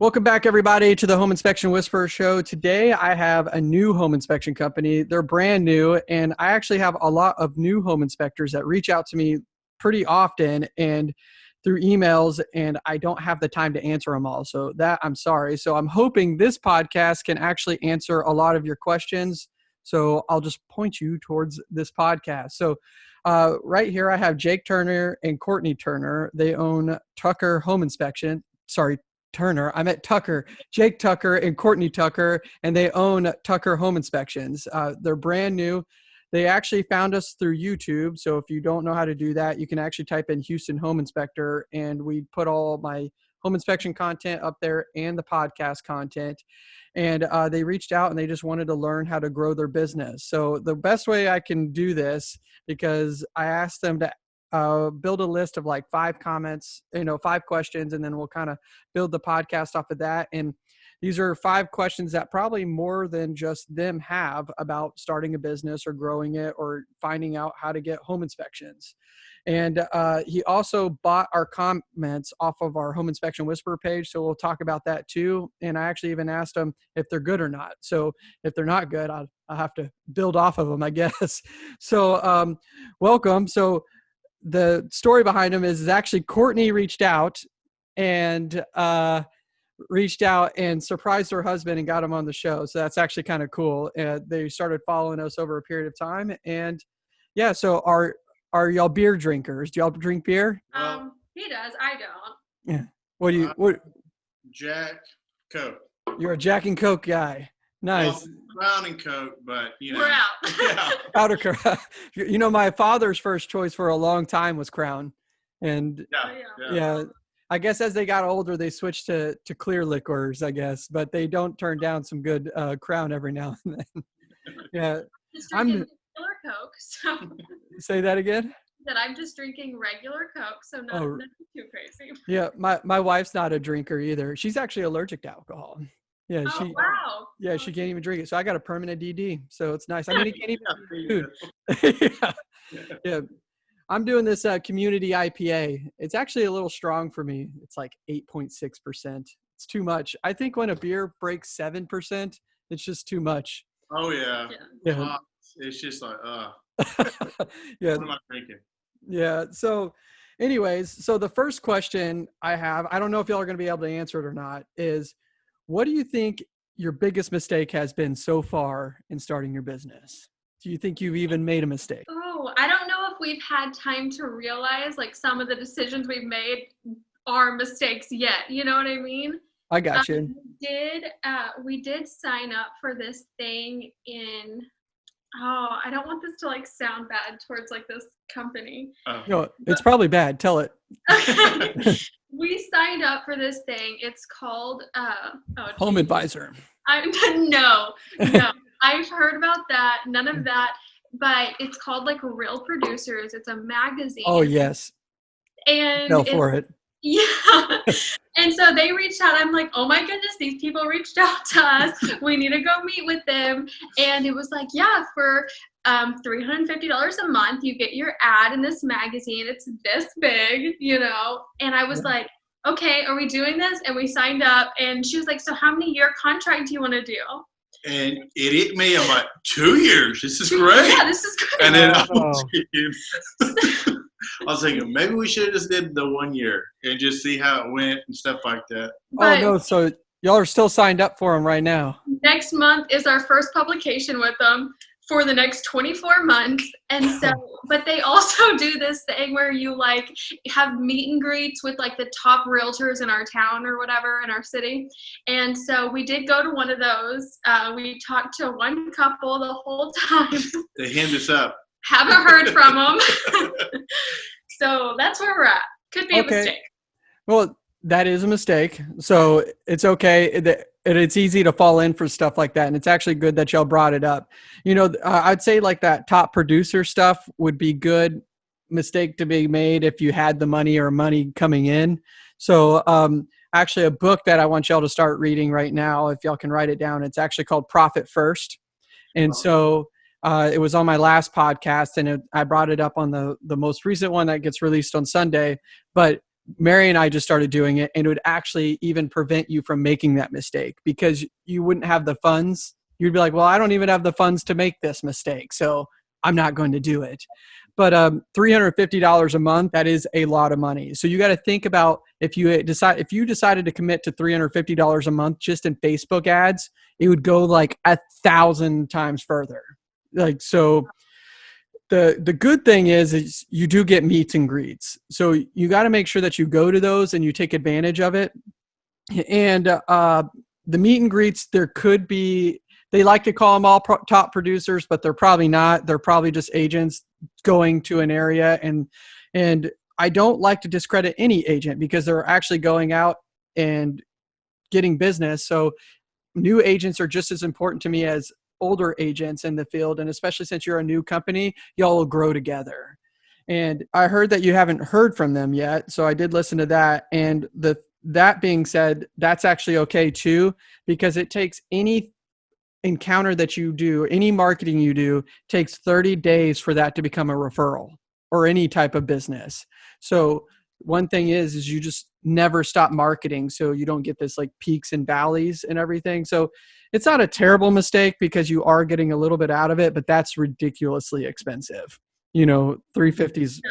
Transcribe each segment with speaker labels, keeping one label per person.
Speaker 1: Welcome back, everybody, to the Home Inspection Whisperer Show. Today, I have a new home inspection company. They're brand new, and I actually have a lot of new home inspectors that reach out to me pretty often and through emails, and I don't have the time to answer them all. So, that I'm sorry. So, I'm hoping this podcast can actually answer a lot of your questions. So, I'll just point you towards this podcast. So, uh, right here, I have Jake Turner and Courtney Turner. They own Tucker Home Inspection. Sorry, Turner. I met Tucker, Jake Tucker, and Courtney Tucker, and they own Tucker Home Inspections. Uh, they're brand new. They actually found us through YouTube. So if you don't know how to do that, you can actually type in Houston Home Inspector, and we put all my home inspection content up there and the podcast content. And uh, they reached out and they just wanted to learn how to grow their business. So the best way I can do this, because I asked them to uh, build a list of like five comments, you know, five questions, and then we'll kind of build the podcast off of that. And these are five questions that probably more than just them have about starting a business or growing it or finding out how to get home inspections. And uh, he also bought our comments off of our home inspection whisper page. So we'll talk about that too. And I actually even asked him if they're good or not. So if they're not good, I'll, I'll have to build off of them, I guess. So um, welcome. So the story behind him is, is actually Courtney reached out and uh, reached out and surprised her husband and got him on the show. So that's actually kind of cool. And they started following us over a period of time. And yeah, so are are y'all beer drinkers? Do y'all drink beer?
Speaker 2: Um, he does. I don't.
Speaker 1: Yeah. What do you? What?
Speaker 3: Jack Coke.
Speaker 1: You're a Jack and Coke guy. Nice.
Speaker 3: Well, Crown and Coke, but you know.
Speaker 2: We're out.
Speaker 3: yeah.
Speaker 1: Powder Crown. You know, my father's first choice for a long time was Crown, and
Speaker 3: Yeah.
Speaker 2: Yeah.
Speaker 3: yeah.
Speaker 1: yeah, I guess as they got older, they switched to to clear liquors. I guess, but they don't turn down some good uh, Crown every now and then. yeah.
Speaker 2: Just
Speaker 1: I'm-
Speaker 2: drinking regular Coke. So
Speaker 1: Say that again.
Speaker 2: that I'm just drinking regular Coke. So not,
Speaker 1: Oh.
Speaker 2: nothing too crazy.
Speaker 1: Yeah, my my wife's not a drinker either. She's actually allergic to alcohol. Yeah,
Speaker 2: Oh
Speaker 1: she
Speaker 2: wow.
Speaker 1: yeah she can't even drink it. So I got a permanent DD. So it's nice. I mean, it can't even
Speaker 3: Yeah.
Speaker 1: Dude. yeah. yeah. I'm doing this uh, community IPA. It's actually a little strong for me. It's like 8.6%. It's too much. I think when a beer breaks 7%, it's just too much.
Speaker 3: Oh yeah.
Speaker 2: Yeah.
Speaker 1: Yeah.
Speaker 3: Uh, it's just like, uh,
Speaker 1: yeah.
Speaker 3: what am I drinking?
Speaker 1: Yeah. So, anyways, so the first question I have, I don't know if y'all are going to be able to answer it or not, is what do you think your biggest mistake has been so far in starting your business? Do you think you've even made a mistake?
Speaker 2: Oh, I don't know if we've had time to realize like some of the decisions we've made are mistakes yet. You know what I mean?
Speaker 1: I got you.
Speaker 2: Um, we did uh, we did sign up for this thing in oh I don't want this to like sound bad towards like this company.
Speaker 3: Oh.
Speaker 1: No, it's probably bad. Tell it.
Speaker 2: we signed up for this thing. It's called uh, oh,
Speaker 1: Home
Speaker 2: geez.
Speaker 1: advisor.
Speaker 2: I'm no no I've heard about that. None of that. But it's called like Real Producers. It's a magazine.
Speaker 1: Oh yes,
Speaker 2: and
Speaker 1: fell
Speaker 2: it's
Speaker 1: for it.
Speaker 2: Yeah. and so they reached out. I'm like, oh my goodness, these people reached out to us. We need to go meet with them. And it was like, yeah, for um, $350 a month, you get your ad in this magazine. It's this big, you know? And I was
Speaker 1: Yeah.
Speaker 2: like, okay, are we doing this? And we signed up. And she was like, so how many year contract do you want to do?
Speaker 3: And it hit me. I'm like, two years. This is great.
Speaker 2: Yeah, this is great.
Speaker 3: And then I
Speaker 1: Oh.
Speaker 3: was, thinking, I was thinking maybe we should have just did the one year and just see how it went and stuff like that.
Speaker 2: But
Speaker 1: oh no, so y'all are still signed up for them right now.
Speaker 2: next month is our first publication with them for the next 24 months and so but they also do this thing where you like have meet and greets with like the top realtors in our town or whatever in our city and so we did go to one of those uh, we talked to one couple the whole time
Speaker 3: They hand us up.
Speaker 2: Haven't heard from them so that's where we're at could be
Speaker 1: Okay.
Speaker 2: a mistake
Speaker 1: Well, that is a mistake. So it's okay. It- It's easy to fall in for stuff like that. And it's actually good that y'all brought it up. You know, uh, I'd say like that top producer stuff would be good mistake to be made if you had the money or money coming in. So, um, actually, a book that I want y'all to start reading right now, if y'all can write it down, it's actually called Profit First. And so, uh, it was on my last podcast, and it, I brought it up on the the most recent one that gets released on Sunday. But Mary and I just started doing it, and it would actually even prevent you from making that mistake because you wouldn't have the funds. You'd be like, well, I don't even have the funds to make this mistake, so I'm not going to do it. But um, $350 a month, that is a lot of money. So you got to think about if you decide if you decided to commit to $350 a month just in Facebook ads, it would go like a thousand times further. Like so the the good thing is is you do get meets and greets. So you got to make sure that you go to those and you take advantage of it. And uh, the meet and greets there could be they like to call them all pro- top producers but they're probably not. They're probably just agents going to an area. And and i don't like to discredit any agent because they're actually going out and getting business. So new agents are just as important to me as older agents in the field and especially since you're a new company y'all will grow together. And i heard that you haven't heard from them yet so i did listen to that. And the that being said that's actually okay too because it takes any encounter that you do any marketing you do takes 30 days for that to become a referral or any type of business. So one thing is is you just never stop marketing so you don't get this like peaks and valleys and everything. So it's not a terrible mistake because you are getting a little bit out of it but that's ridiculously expensive you know 350 is yeah.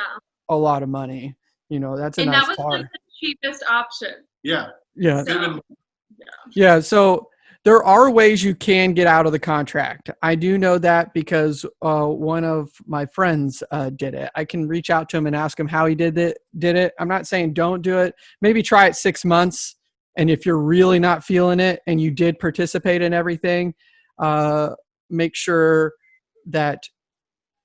Speaker 1: a lot of money you know that's a
Speaker 2: and
Speaker 1: nice
Speaker 2: that was
Speaker 1: car.
Speaker 2: the cheapest option
Speaker 3: yeah
Speaker 1: yeah
Speaker 2: so, yeah.
Speaker 1: yeah so there are ways you can get out of the contract. I do know that because uh, one of my friends uh, did it. I can reach out to him and ask him how he did it. Did it? I'm not saying don't do it. Maybe try it six months, and if you're really not feeling it and you did participate in everything, uh, make sure that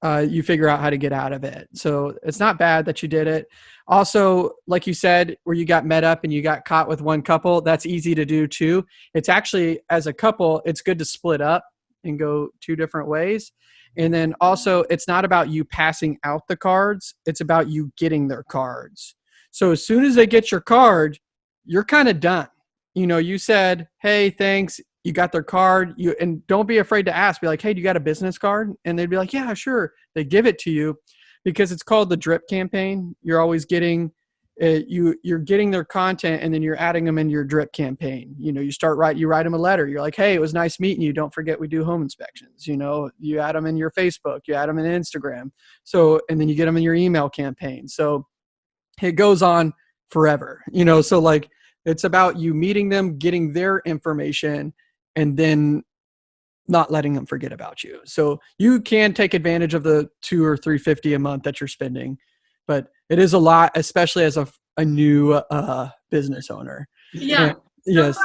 Speaker 1: uh, you figure out how to get out of it. So it's not bad that you did it. Also, like you said, where you got met up and you got caught with one couple, that's easy to do too. It's actually, as a couple, it's good to split up and go two different ways. And then also, it's not about you passing out the cards, it's about you getting their cards. So as soon as they get your card, you're kind of done. You know, you said, hey, thanks you got their card you and don't be afraid to ask be like hey do you got a business card? And they'd be like yeah sure. They give it to you because it's called the drip campaign. You're always getting uh, you you're getting their content and then you're adding them in your drip campaign. You know you start write you write them a letter. You're like hey it was nice meeting you. Don't forget we do home inspections. You know you add them in your facebook you add them in instagram. So and then you get them in your email campaign. So it goes on forever you know so like it's about you meeting them getting their information and then not letting them forget about you. So you can take advantage of the two or three fifty a month that you're spending, but it is a lot, especially as a, a new uh, business owner.
Speaker 2: Yeah. And, yes.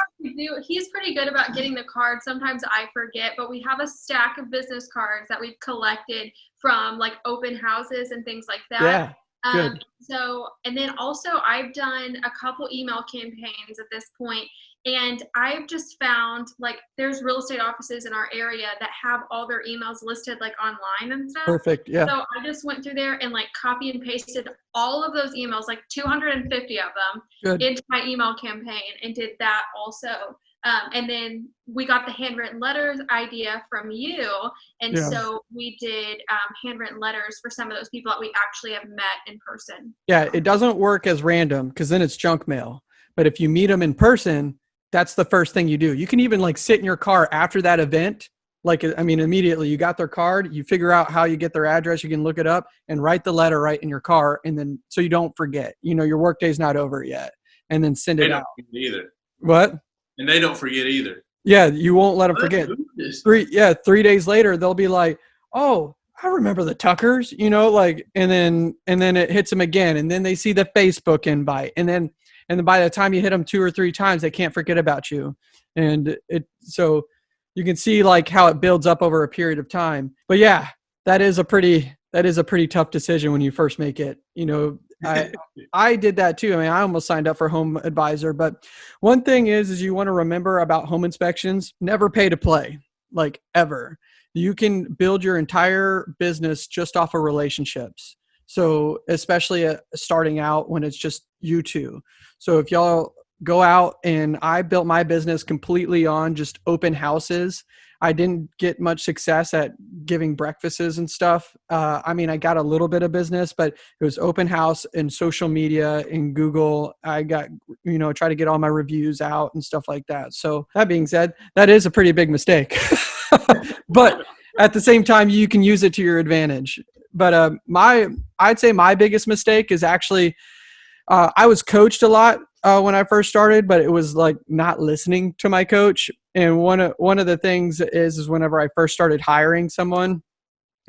Speaker 2: He's pretty good about getting the cards. Sometimes I forget, but we have a stack of business cards that we've collected from like open houses and things like that.
Speaker 1: Yeah.
Speaker 2: Um, good. so, and then also I've done a couple email campaigns at this point, and I've just found like there's real estate offices in our area that have all their emails listed like online and stuff.
Speaker 1: Perfect. Yeah.
Speaker 2: So I just went through there and like copy and pasted all of those emails, like 250 of them, Good. into my email campaign and did that also. Um, and then we got the handwritten letters idea from you. And yeah. so we did um, handwritten letters for some of those people that we actually have met in person.
Speaker 1: Yeah, it doesn't work as random because then it's junk mail. But if you meet them in person, that's the first thing you do. You can even like sit in your car after that event. Like, I mean, immediately you got their card, you figure out how you get their address, you can look it up and write the letter right in your car. And then, so you don't forget, you know, your workday's not over yet. And then send it out.
Speaker 3: Either.
Speaker 1: What?
Speaker 3: And they don't forget either.
Speaker 1: Yeah, you won't let them forget. Three, yeah, three days later, they'll be like, oh, I remember the Tuckers, you know, like, and then, and then it hits them again. And then they see the Facebook invite. And then, and then by the time you hit them two or three times they can't forget about you and it so you can see like how it builds up over a period of time but yeah that is a pretty that is a pretty tough decision when you first make it you know i i did that too i mean i almost signed up for home advisor but one thing is is you want to remember about home inspections never pay to play like ever you can build your entire business just off of relationships so especially uh, starting out when it's just you two. So if y'all go out and I built my business completely on just open houses. I didn't get much success at giving breakfasts and stuff. Uh, I mean, I got a little bit of business, but it was open house and social media and Google. I got, you know, try to get all my reviews out and stuff like that. So that being said, that is a pretty big mistake. but at the same time, you can use it to your advantage. But uh, my, I'd say my biggest mistake is actually, uh, I was coached a lot uh, when I first started, but it was like not listening to my coach. And one of one of the things is is whenever I first started hiring someone,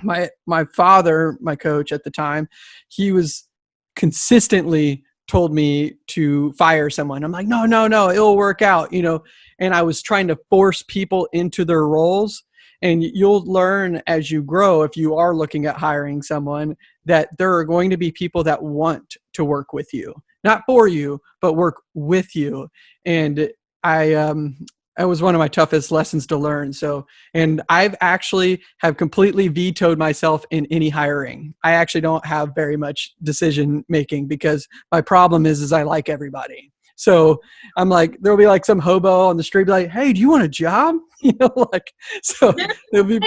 Speaker 1: my my father, my coach at the time, he was consistently told me to fire someone. I'm like, no, no, no, it'll work out, you know. And I was trying to force people into their roles. And you'll learn as you grow, if you are looking at hiring someone, that there are going to be people that want to work with you not for you, but work with you. And I, um, that was one of my toughest lessons to learn. So, and I've actually have completely vetoed myself in any hiring. I actually don't have very much decision making because my problem is, is I like everybody. So I'm like, there'll be like some hobo on the street, be like, "Hey, do you want a job?" You know, like, so there'll be.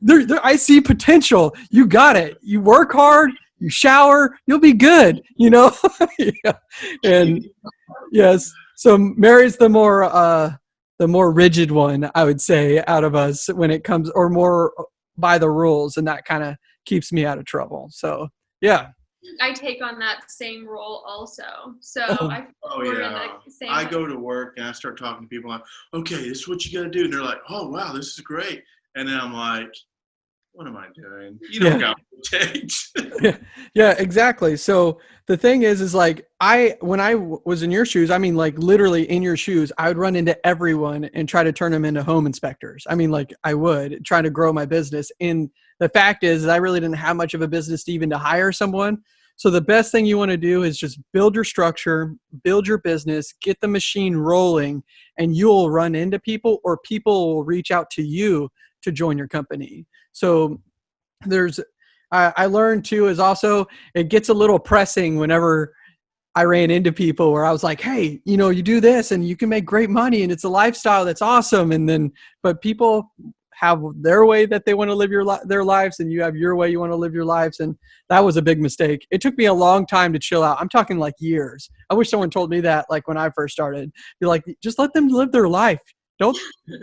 Speaker 1: There, there, I see potential. You got it. You work hard you shower, you'll be good, you know? yeah. And yes, so Mary's the more, uh, the more rigid one, I would say, out of us when it comes, or more by the rules, and that kind of keeps me out of trouble. So, yeah.
Speaker 2: I take on that same role also. So
Speaker 3: oh,
Speaker 2: I
Speaker 3: oh yeah. I go to work and I start talking to people like, okay, this is what you got to do. And they're like, oh wow, this is great. And then I'm like, what am I doing? You don't yeah. got what
Speaker 1: yeah, yeah, exactly. So the thing is, is like I, when I was in your shoes, I mean, like literally in your shoes, I would run into everyone and try to turn them into home inspectors. I mean, like I would try to grow my business. And the fact is, I really didn't have much of a business to even to hire someone. So the best thing you want to do is just build your structure, build your business, get the machine rolling, and you'll run into people or people will reach out to you to join your company. So there's, I, I learned too is also it gets a little pressing whenever I ran into people where I was like, hey, you know, you do this and you can make great money and it's a lifestyle that's awesome. And then, but people have their way that they want to live your their lives and you have your way you want to live your lives and that was a big mistake. It took me a long time to chill out. I'm talking like years. I wish someone told me that like when i first started. Be like just let them live their life don't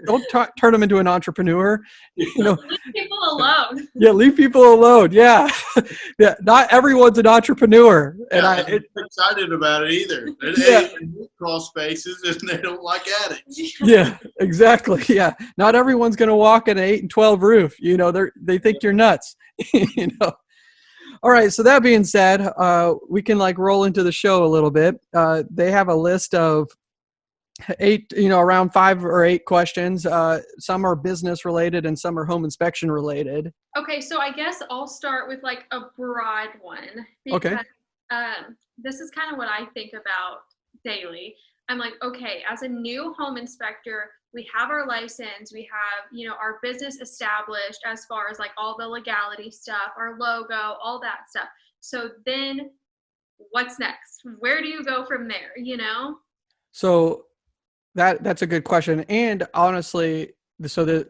Speaker 1: don't t- turn them into an entrepreneur. You know,
Speaker 2: leave people alone.
Speaker 1: Yeah, leave people alone. Yeah, yeah. Not everyone's an entrepreneur, and
Speaker 3: yeah,
Speaker 1: I
Speaker 3: it, excited about it either. They, yeah. crawl spaces and they don't like attics.
Speaker 1: Yeah, exactly. Yeah, not everyone's going to walk in an eight and twelve roof. You know, they they think you're nuts. you know. All right. So that being said, uh, we can like roll into the show a little bit. Uh, they have a list of eight you know around five or eight questions. Uh, some are business related and some are home inspection related.
Speaker 2: Okay so i guess i'll start with like a broad one
Speaker 1: because, okay
Speaker 2: um, this is kind of what i think about daily. I'm like okay as a new home inspector we have our license we have you know our business established as far as like all the legality stuff our logo all that stuff. So then what's next? Where do you go from there you know?
Speaker 1: So that that's a good question. And honestly, so the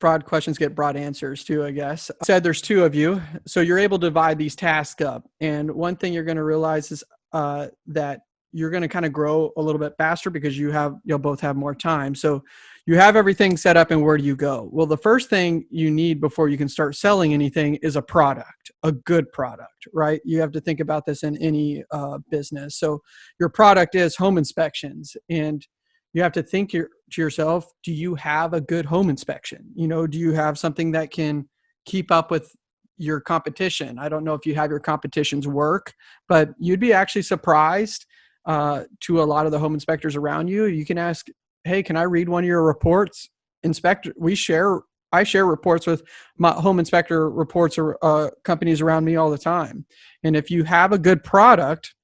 Speaker 1: broad questions get broad answers too, I guess. I said there's two of you, so you're able to divide these tasks up. And one thing you're going to realize is uh, that you're going to kind of grow a little bit faster because you have you'll both have more time. So you have everything set up and where do you go? Well, the first thing you need before you can start selling anything is a product, a good product, right? You have to think about this in any uh, business. So your product is home inspections and you have to think to yourself do you have a good home inspection? You know do you have something that can keep up with your competition? I don't know if you have your competition's work but you'd be actually surprised uh, to a lot of the home inspectors around you. You can ask hey can i read one of your reports? Inspector we share i share reports with my home inspector reports or uh, companies around me all the time. And if you have a good product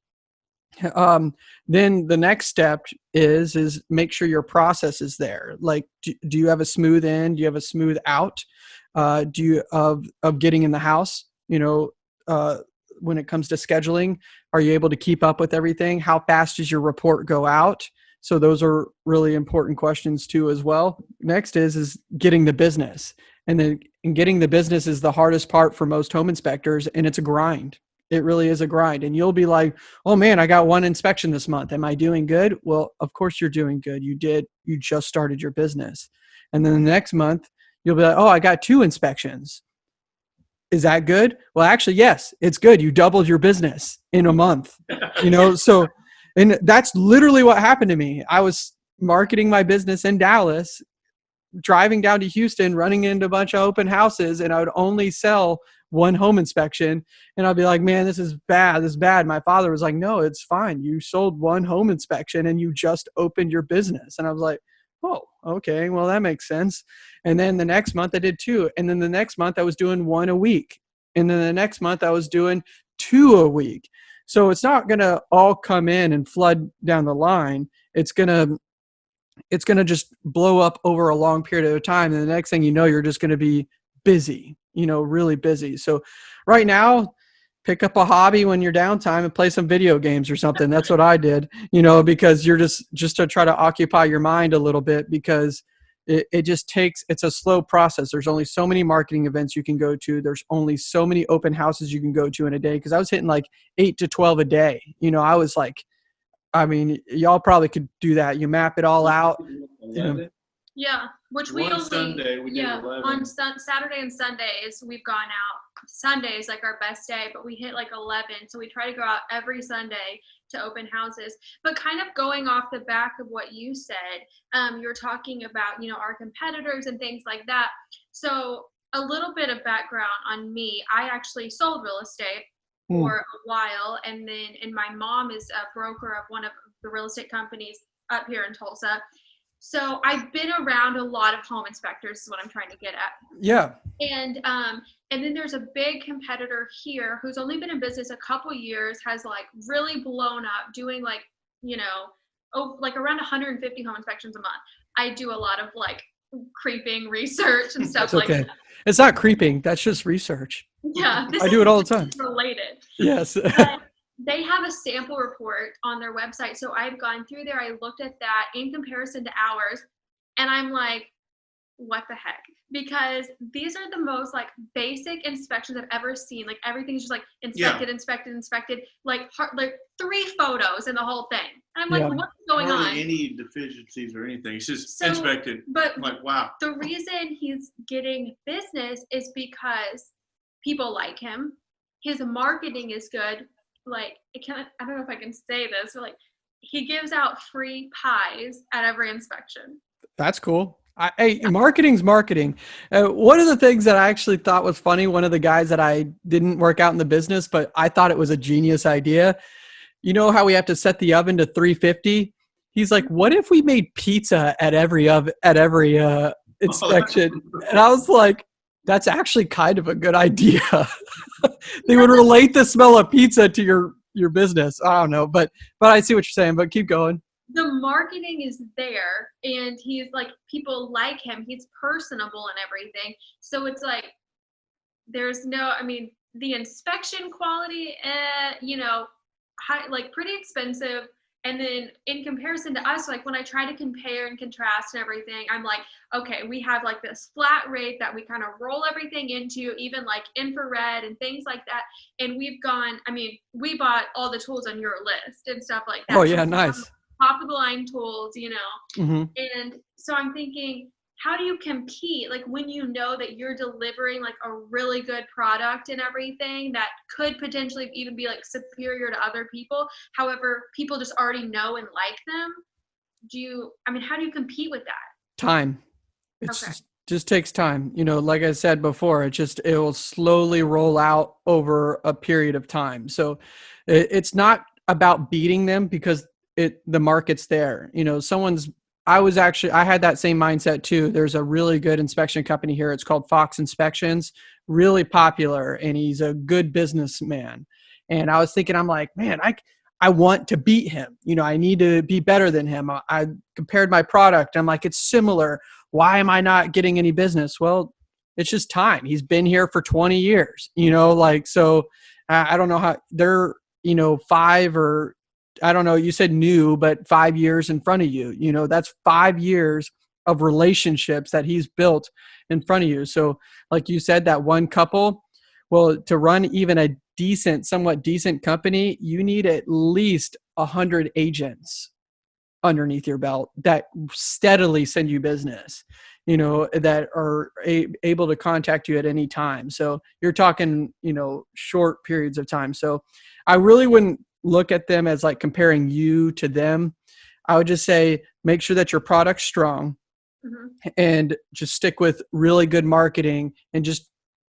Speaker 1: um, then the next step is is make sure your process is there. Like do, do you have a smooth in do you have a smooth out? Uh, do you of of getting in the house? You know uh, when it comes to scheduling are you able to keep up with everything? How fast does your report go out? So those are really important questions too as well. Next is is getting the business. And then and getting the business is the hardest part for most home inspectors and it's a grind it really is a grind. And you'll be like oh man i got one inspection this month. Am i doing good? Well of course you're doing good. You did you just started your business. And then the next month you'll be like oh i got two inspections. Is that good? Well actually yes it's good. You doubled your business in a month you know? So and that's literally what happened to me. I was marketing my business in dallas driving down to houston running into a bunch of open houses and i would only sell one home inspection and I'll be like, man, this is bad. This is bad. My father was like, no, it's fine. You sold one home inspection and you just opened your business. And I was like, oh, okay, well, that makes sense. And then the next month I did two. And then the next month I was doing one a week. And then the next month I was doing two a week. So it's not going to all come in and flood down the line. It's going to it's going to just blow up over a long period of time and the next thing you know you're just going to be busy you know, really busy. So right now, pick up a hobby when you're downtime and play some video games or something. That's what I did, you know, because you're just just to try to occupy your mind a little bit because it, it just takes it's a slow process. There's only so many marketing events you can go to. There's only so many open houses you can go to in a day because I was hitting like eight to twelve a day. You know, I was like I mean, y'all probably could do that. You map it all out. You know,
Speaker 2: yeah, which we
Speaker 3: One
Speaker 2: only
Speaker 3: Sunday we did
Speaker 2: yeah
Speaker 3: 11.
Speaker 2: on sun, Saturday and Sundays we've gone out. Sunday is like our best day, but we hit like 11, so we try to go out every Sunday to open houses. But kind of going off the back of what you said, um, you're talking about you know our competitors and things like that. So a little bit of background on me. I actually sold real estate
Speaker 1: Hmm.
Speaker 2: for a while, and then and my mom is a broker of one of the real estate companies up here in Tulsa. So I've been around a lot of home inspectors is what I'm trying to get at.
Speaker 1: yeah.
Speaker 2: And um and then there's a big competitor here who's only been in business a couple years, has like really blown up doing like, you know, oh like around 150 home inspections a month. I do a lot of like creeping research and stuff
Speaker 1: That's
Speaker 2: like
Speaker 1: okay.
Speaker 2: that.
Speaker 1: It's not creeping. That's just research.
Speaker 2: Yeah.
Speaker 1: I do it all the time.
Speaker 2: Related.
Speaker 1: Yes.
Speaker 2: But they have a sample report on their website. So I've gone through there, I looked at that in comparison to ours, and I'm like, what the heck? Because these are the most like basic inspections I've ever seen. Like everything's just like inspected, inspected, inspected, like har- like three photos in the whole thing. And I'm like,
Speaker 1: Yeah.
Speaker 2: what's going
Speaker 3: Hardly
Speaker 2: on?
Speaker 3: any deficiencies or anything. It's just
Speaker 2: So-
Speaker 3: inspected.
Speaker 2: But
Speaker 3: I'm like, wow.
Speaker 2: the reason he's getting business is because people like him. His marketing is good. Like, I can't, I don't know if I can say this, but like, he gives out free pies at every inspection.
Speaker 1: That's cool. I, hey, marketing's marketing. Uh, one of the things that I actually thought was funny, one of the guys that I didn't work out in the business, but I thought it was a genius idea. You know how we have to set the oven to 350? He's like, what if we made pizza at every of at every uh, inspection? And I was like, that's actually kind of a good idea. they would relate the smell of pizza to your your business. I don't know, but but I see what you're saying. But keep going.
Speaker 2: The marketing is there, and he's like, people like him. He's personable and everything. So it's like, there's no, I mean, the inspection quality, eh, you know, high, like pretty expensive. And then in comparison to us, like when I try to compare and contrast and everything, I'm like, okay, we have like this flat rate that we kind of roll everything into, even like infrared and things like that. And we've gone, I mean, we bought all the tools on your list and stuff like that.
Speaker 1: Oh yeah, nice.
Speaker 2: Top of the line tools, you know.
Speaker 1: hmm
Speaker 2: And so I'm thinking, how do you compete? Like when you know that you're delivering like a really good product and everything that could potentially even be like superior to other people. However, people just already know and like them. Do you, I mean, how do you compete with that?
Speaker 1: time it's
Speaker 2: Okay.
Speaker 1: just, just takes time you know like i said before it just it will slowly roll out over a period of time so it, it's not about beating them because it the market's there you know someone's i was actually i had that same mindset too there's a really good inspection company here it's called fox inspections really popular and he's a good businessman and i was thinking i'm like man i I want to beat him. You know, I need to be better than him. I, I compared my product. I'm like, it's similar. Why am I not getting any business? Well, it's just time. He's been here for 20 years, you know, like, so I, I don't know how they're you know five or I don't know. You said new, but five years in front of you. You know that's five years of relationships that he's built in front of you. So, like you said, that one couple. Well, to run even a decent, somewhat decent company, you need at least a hundred agents underneath your belt that steadily send you business you know that are a, able to contact you at any time so you're talking you know short periods of time so i really wouldn't look at them as like comparing you to them i would just say make sure that your product's strong mm-hmm. and just stick with really good marketing and just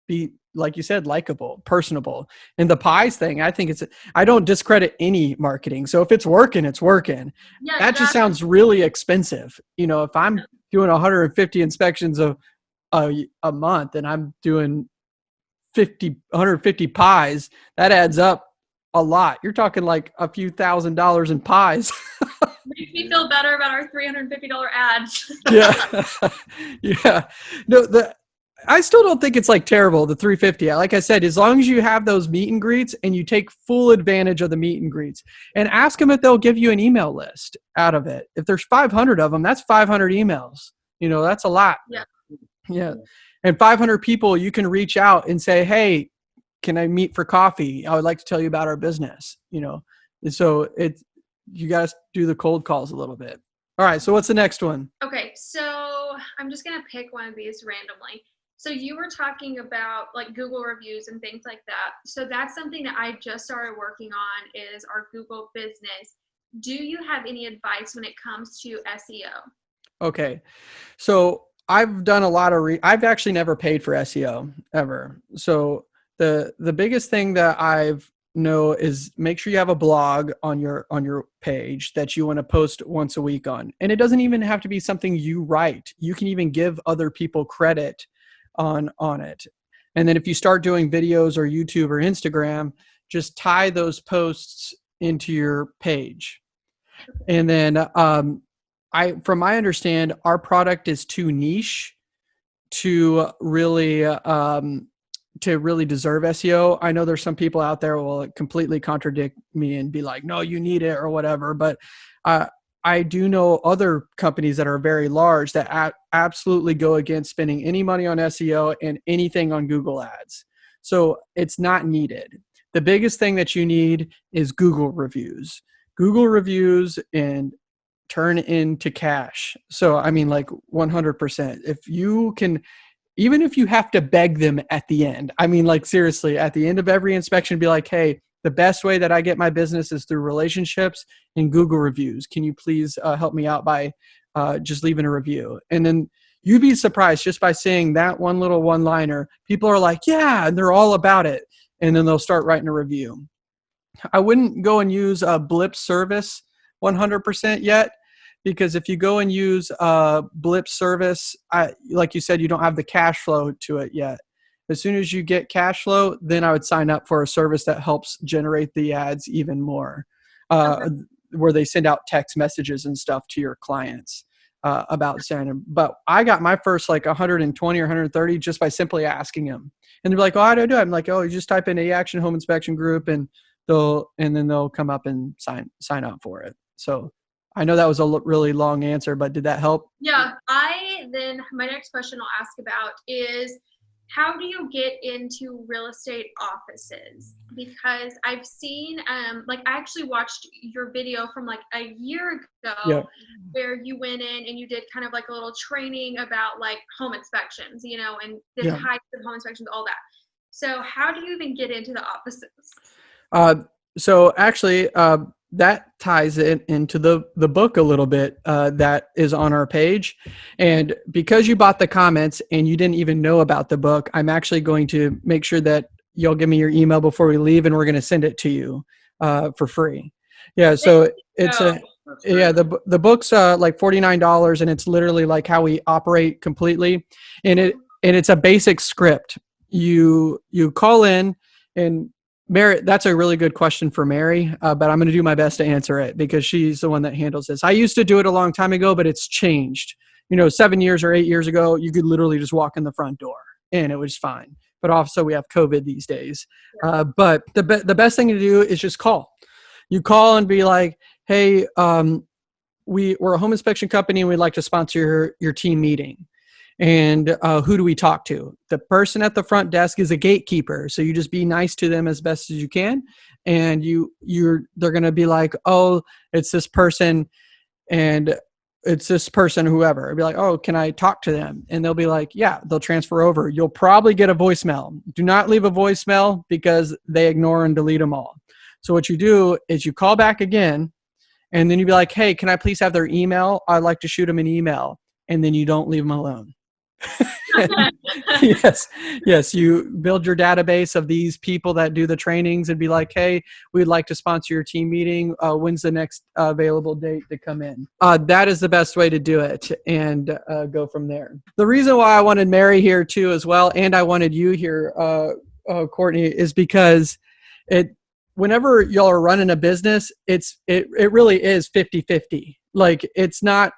Speaker 1: be like you said, likable, personable. And the pies thing, I think it's, I don't discredit any marketing. So if it's working, it's working. Yeah, that just sounds really expensive. You know, if I'm doing 150 inspections a, a, a month and I'm doing 50, 150 pies, that adds up a lot. You're talking like a few thousand dollars in pies.
Speaker 2: Makes me feel better about our $350 ads.
Speaker 1: yeah. yeah. No, the, I still don't think it's like terrible, the 350. Like I said, as long as you have those meet and greets and you take full advantage of the meet and greets and ask them if they'll give you an email list out of it. If there's 500 of them, that's 500 emails. You know, that's a lot.
Speaker 2: Yeah.
Speaker 1: Yeah. And 500 people, you can reach out and say, hey, can I meet for coffee? I would like to tell you about our business, you know. And so it, you guys do the cold calls a little bit. All right. So what's the next one?
Speaker 2: Okay. So I'm just going to pick one of these randomly. So you were talking about like Google reviews and things like that. So that's something that I just started working on is our Google business. Do you have any advice when it comes to SEO?
Speaker 1: Okay. So I've done a lot of re- I've actually never paid for SEO ever. So the the biggest thing that I've know is make sure you have a blog on your on your page that you want to post once a week on. And it doesn't even have to be something you write. You can even give other people credit on on it. And then if you start doing videos or youtube or instagram just tie those posts into your page. And then um, i from my understand our product is too niche to really um, to really deserve SEO. I know there's some people out there will completely contradict me and be like, "No, you need it" or whatever. But uh, I do know other companies that are very large that a- absolutely go against spending any money on SEO and anything on Google Ads. So it's not needed. The biggest thing that you need is Google reviews. Google reviews and turn into cash. So I mean like 100%. If you can even if you have to beg them at the end. I mean like seriously, at the end of every inspection be like, "Hey, the best way that I get my business is through relationships and Google reviews. Can you please uh, help me out by uh, just leaving a review? And then you'd be surprised just by saying that one little one liner. People are like, yeah, and they're all about it. And then they'll start writing a review. I wouldn't go and use a blip service 100% yet because if you go and use a blip service, I, like you said, you don't have the cash flow to it yet. As soon as you get cash flow, then I would sign up for a service that helps generate the ads even more, uh, okay. where they send out text messages and stuff to your clients uh, about sending. But I got my first like 120 or 130 just by simply asking them, and they're like, "Oh, i don't do?" It? I'm like, "Oh, you just type in a action home inspection group, and they'll and then they'll come up and sign sign up for it." So I know that was a really long answer, but did that help?
Speaker 2: Yeah. I then my next question I'll ask about is how do you get into real estate offices because i've seen um like i actually watched your video from like a year ago yeah. where you went in and you did kind of like a little training about like home inspections you know and the yeah. types of home inspections all that so how do you even get into the offices
Speaker 1: uh so actually uh that ties it into the the book a little bit uh, that is on our page. And because you bought the comments and you didn't even know about the book i'm actually going to make sure that you'll give me your email before we leave and we're going to send it to you uh, for free. Yeah so it's a yeah the the book's uh, like $49 and it's literally like how we operate completely. And it and it's a basic script. You you call in and Mary, that's a really good question for Mary, uh, but I'm going to do my best to answer it because she's the one that handles this. I used to do it a long time ago, but it's changed. You know, seven years or eight years ago, you could literally just walk in the front door and it was fine. but also we have COVID these days. Uh, but the be- the best thing to do is just call. You call and be like, "Hey, um, we we're a home inspection company and we'd like to sponsor your your team meeting." And uh, who do we talk to? The person at the front desk is a gatekeeper, so you just be nice to them as best as you can, and you you're they're gonna be like, "Oh, it's this person." and it's this person, whoever. I'd be like, oh, can I talk to them? And they'll be like, yeah, they'll transfer over. You'll probably get a voicemail. Do not leave a voicemail because they ignore and delete them all. So what you do is you call back again, and then you'd be like, hey, can I please have their email? I'd like to shoot them an email. And then you don't leave them alone. yes, yes. You build your database of these people that do the trainings and be like, hey, we'd like to sponsor your team meeting. Uh, when's the next uh, available date to come in? Uh, that is the best way to do it and uh, go from there. The reason why I wanted Mary here too, as well, and I wanted you here, uh, uh, Courtney, is because it. Whenever y'all are running a business, it's it it really is 50-50. Like it's not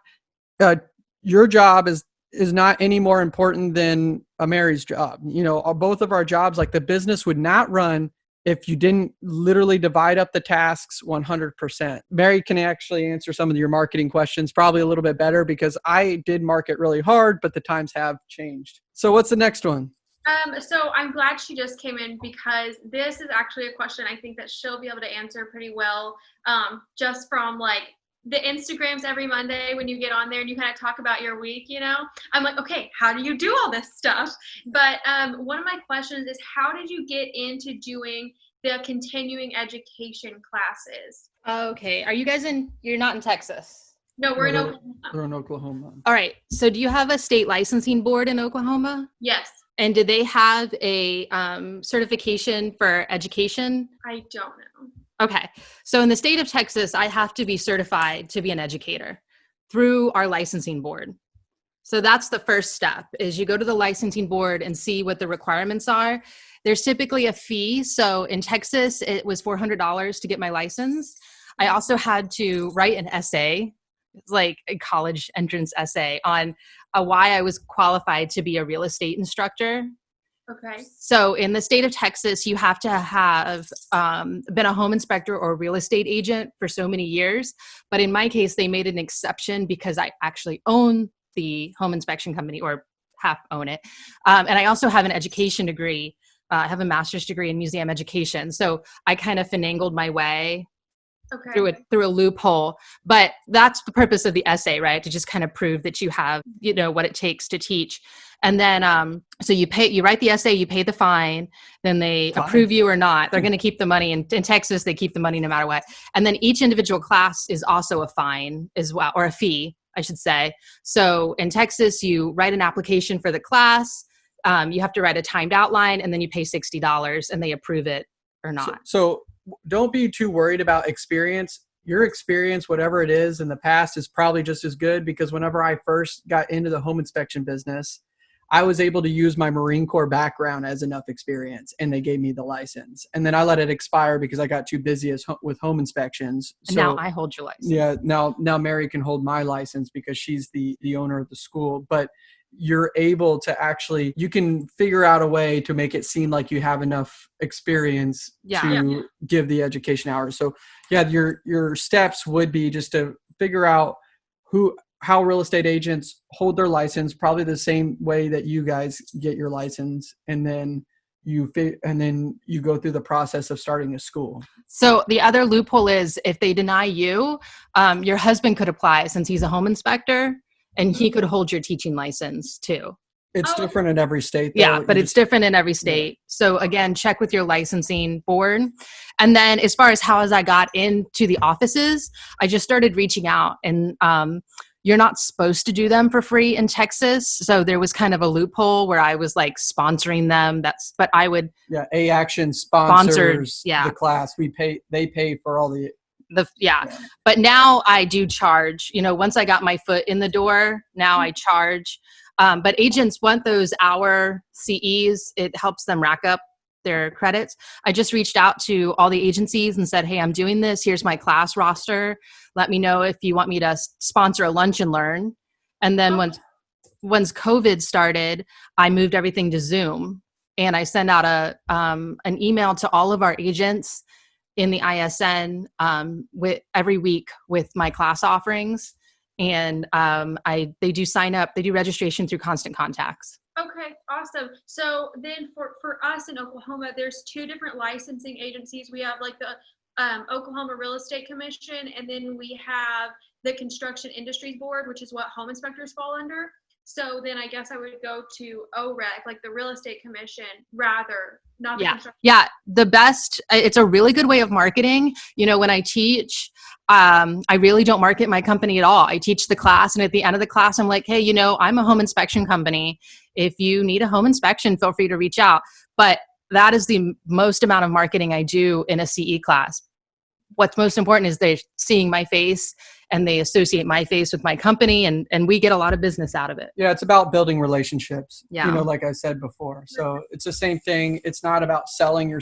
Speaker 1: your job is is not any more important than a Mary's job. You know, both of our jobs, like the business would not run if you didn't literally divide up the tasks 100%. Mary can actually answer some of your marketing questions probably a little bit better because I did market really hard, but the times have changed. So what's the next one?
Speaker 2: Um, so I'm glad she just came in because this is actually a question I think that she'll be able to answer pretty well, um, just from like the Instagrams every Monday when you get on there and you kind of talk about your week, you know, I'm like, okay, how do you do all this stuff? But um, one of my questions is, how did you get into doing the continuing education classes?
Speaker 4: Okay, are you guys in? You're not in Texas.
Speaker 2: No, we're
Speaker 1: No,
Speaker 2: in Oklahoma.
Speaker 1: They're in Oklahoma.
Speaker 4: All right. So, do you have a state licensing board in Oklahoma?
Speaker 2: Yes,
Speaker 4: And do they have a um, certification for education?
Speaker 2: I don't know.
Speaker 4: Okay. So in the state of Texas, I have to be certified to be an educator through our licensing board. So that's the first step is you go to the licensing board and see what the requirements are. There's typically a fee. So in Texas, it was $400 to get my license. I also had to write an essay, like a college entrance essay on uh, why I was qualified to be a real estate instructor
Speaker 2: Okay.
Speaker 4: so in the state of Texas, you have to have um, been a home inspector or real estate agent for so many years. But in my case, they made an exception because I actually own the home inspection company or half own it. Um, and I also have an education degree. Uh, I have a master's degree in museum education. So I kind of finangled my way
Speaker 2: Okay.
Speaker 4: through a through a loophole but that's the purpose of the essay right? To just kind of prove that you have you know what it takes to teach. And then um so you pay you write the essay you pay the fine then they
Speaker 1: Fine.
Speaker 4: approve you or not. They're going to keep the money. In, in texas they keep the money no matter what. And then each individual class is also a fine as well or a fee i should say. So in texas you write an application for the class um, you have to write a timed outline and then you pay $60 and they approve it or
Speaker 1: So,
Speaker 4: not.
Speaker 1: so don't be too worried about experience. Your experience, whatever it is in the past, is probably just as good because whenever I first got into the home inspection business, I was able to use my Marine Corps background as enough experience and they gave me the license. And then I let it expire because I got too busy as ho- with home inspections.
Speaker 4: and now i hold your license
Speaker 1: yeah now now mary can hold my license because she's the the owner of the school but you're able to actually you can figure out a way to make it seem like you have enough experience
Speaker 4: Yeah.
Speaker 1: to
Speaker 2: Yeah.
Speaker 1: give the education hours so yeah your your steps would be just to figure out who how real estate agents hold their license probably the same way that you guys get your license and then you and then you go through the process of starting a school
Speaker 4: So the other loophole is if they deny you, um, your husband could apply since he's a home inspector, and he could hold your teaching license too.
Speaker 1: it's
Speaker 2: Oh.
Speaker 1: different in every state though.
Speaker 4: Yeah,
Speaker 1: You
Speaker 4: but it's
Speaker 1: just-
Speaker 4: different in every state. So again, check with your licensing board. And then as far as how as I got into the offices, I just started reaching out and um, you're not supposed to do them for free in Texas. So there was kind of a loophole where I was like sponsoring them. That's but I would
Speaker 1: Yeah, A Action sponsors
Speaker 4: Sponsored, yeah.
Speaker 1: the class. We pay they pay for all the
Speaker 4: the yeah.
Speaker 1: Yeah.
Speaker 4: but now i do charge you know once i got my foot in the door now i charge. Um, but agents want those hour ces it helps them rack up their credits. I just reached out to all the agencies and said hey i'm doing this. Here's my class roster. Let me know if you want me to sponsor a lunch and learn. And then
Speaker 2: Oh.
Speaker 4: once once covid started i moved everything to zoom. And I send out a um, an email to all of our agents in the ISN um, with every week with my class offerings, and um, I they do sign up, they do registration through Constant Contacts.
Speaker 2: Okay, awesome. So then for, for us in Oklahoma, there's two different licensing agencies. We have like the um, Oklahoma Real Estate Commission, and then we have the Construction Industries Board, which is what home inspectors fall under. So then I guess I would go to OREC, like the Real Estate Commission, rather, not
Speaker 4: Yeah. Yeah, the best. It's a really good way of marketing. You know, when I teach, um, I really don't market my company at all. I teach the class, and at the end of the class, I'm like, hey, you know, I'm a home inspection company. If you need a home inspection, feel free to reach out. But that is the most amount of marketing I do in a CE class. What's most important is they're seeing my face and they associate my face with my company, and and we get a lot of business out of it.
Speaker 1: Yeah, it's about building relationships.
Speaker 4: Yeah.
Speaker 1: You know, like I said before. So it's the same thing. It's not about selling your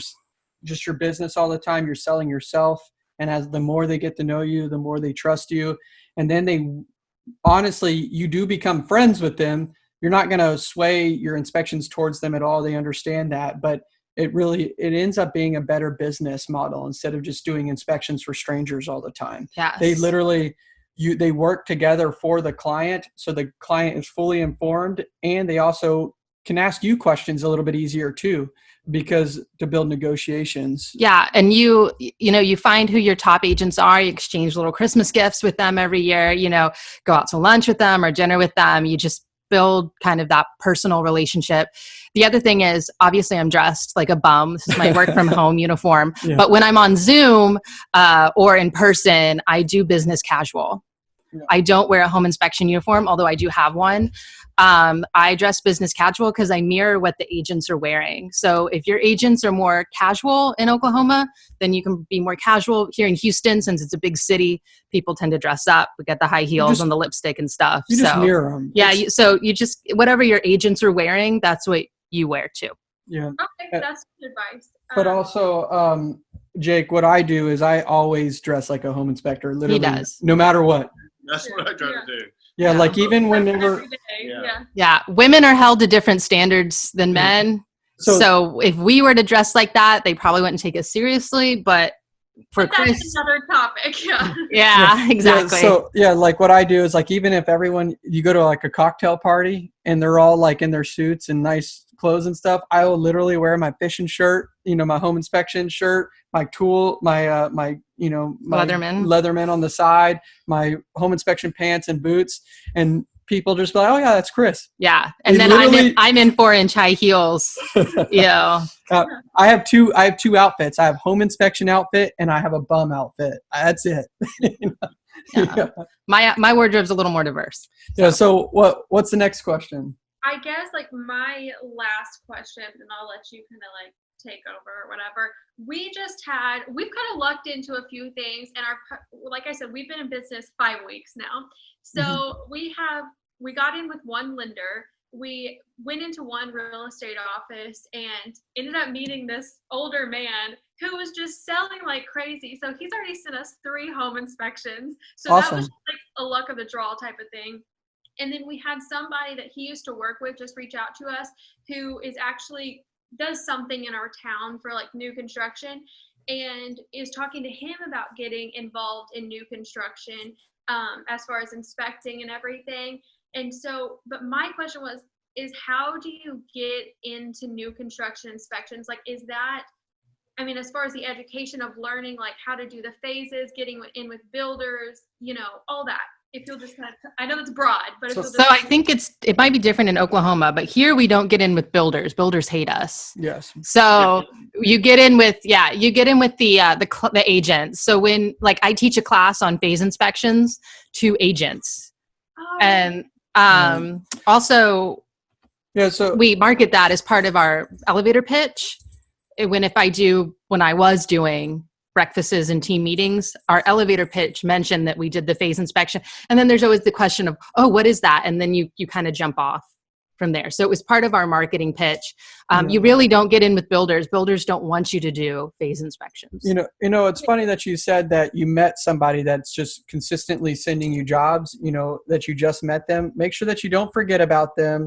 Speaker 1: just your business all the time. You're selling yourself. And as the more they get to know you, the more they trust you. And then they honestly, you do become friends with them. You're not going to sway your inspections towards them at all. They understand that. But it really it ends up being a better business model instead of just doing inspections for strangers all the time
Speaker 4: Yes.
Speaker 1: they literally you they work together for the client so the client is fully informed and they also can ask you questions a little bit easier too because to build negotiations
Speaker 4: Yeah, and you you know you find who your top agents are. You exchange little Christmas gifts with them every year. You know, go out to lunch with them or dinner with them. You just build kind of that personal relationship. The other thing is obviously I'm dressed like a bum. This is my work from home uniform.
Speaker 1: Yeah.
Speaker 4: But when I'm on Zoom uh, or in person, I do business casual.
Speaker 1: Yeah.
Speaker 4: I don't wear a home inspection uniform, although I do have one. Um, I dress business casual because I mirror what the agents are wearing. So if your agents are more casual in Oklahoma, then you can be more casual. Here in Houston, since it's a big city, people tend to dress up. We get the high heels
Speaker 1: just-
Speaker 4: and the lipstick and stuff.
Speaker 1: you just mirror them
Speaker 4: yeah, you, so you just whatever your agents are wearing, that's what you wear too.
Speaker 1: yeah
Speaker 2: Okay,
Speaker 1: Uh,
Speaker 2: that's good advice.
Speaker 1: but
Speaker 2: Um,
Speaker 1: also um jake what i do is i always dress like a home inspector literally
Speaker 4: does.
Speaker 1: no matter what
Speaker 3: That's what I try
Speaker 2: Yeah.
Speaker 3: to do.
Speaker 1: yeah,
Speaker 4: Yeah.
Speaker 1: like even whenever
Speaker 2: every day,
Speaker 3: Yeah.
Speaker 2: yeah.
Speaker 4: Yeah, women are held to different standards than men.
Speaker 1: so,
Speaker 4: So, if we were to dress like that, they probably wouldn't take us seriously. But for
Speaker 2: But that's another topic. Yeah.
Speaker 4: yeah, exactly.
Speaker 1: Yeah, so yeah, like what I do is like even if everyone you go to like a cocktail party and they're all like in their suits and nice clothes and stuff, I will literally wear my fishing shirt, you know, my home inspection shirt, my tool, my uh my you know my
Speaker 4: Leatherman.
Speaker 1: Leatherman on the side, my home inspection pants and boots, and people just be like, oh yeah, that's Chris.
Speaker 4: yeah, and
Speaker 1: They
Speaker 4: then I'm in, I'm in four inch high heels. yeah, know,
Speaker 1: I have two I have two outfits. I have home inspection outfit and I have a bum outfit. That's it.
Speaker 4: Yeah. my my wardrobe's a little more diverse.
Speaker 1: yeah. So what what's the next question?
Speaker 2: I guess like my last question, and I'll let you kind of like take over or whatever. We just had we've kind of lucked into a few things, and our like I said, we've been in business five weeks now. So mm-hmm. we have we got in with one lender. We went into one real estate office and ended up meeting this older man who was just selling like crazy. So he's already sent us three home inspections. So that was just like a luck of the draw type of thing. And then we had somebody that he used to work with just reach out to us who is actually does something in our town for like new construction and is talking to him about getting involved in new construction um, as far as inspecting and everything. And so, but my question was, is how do you get into new construction inspections? Like, is that, I mean, as far as the education of learning, like how to do the phases, getting in with builders, you know, all that. If you'll just kind of, I know it's broad, but
Speaker 1: So-
Speaker 4: So I think it's it might be different in Oklahoma, but here we don't get in with builders. Builders hate us.
Speaker 1: Yes.
Speaker 4: So you get in with yeah, you get in with the uh, the cl- the agents. So when like I teach a class on phase inspections to agents,
Speaker 2: Oh,
Speaker 4: and um, also
Speaker 1: Yeah. So
Speaker 4: we market that as part of our elevator pitch. When if I do when I was doing breakfasts and team meetings, our elevator pitch mentioned that we did the phase inspection, and then there's always the question of oh, what is that? And then you you kind of jump off from there. So it was part of our marketing pitch. Um,
Speaker 1: Yeah.
Speaker 4: You really don't get in with builders. Builders don't want you to do phase inspections.
Speaker 1: you know you know it's funny that you said that you met somebody that's just consistently sending you jobs you know that you just met them make sure that you don't forget about them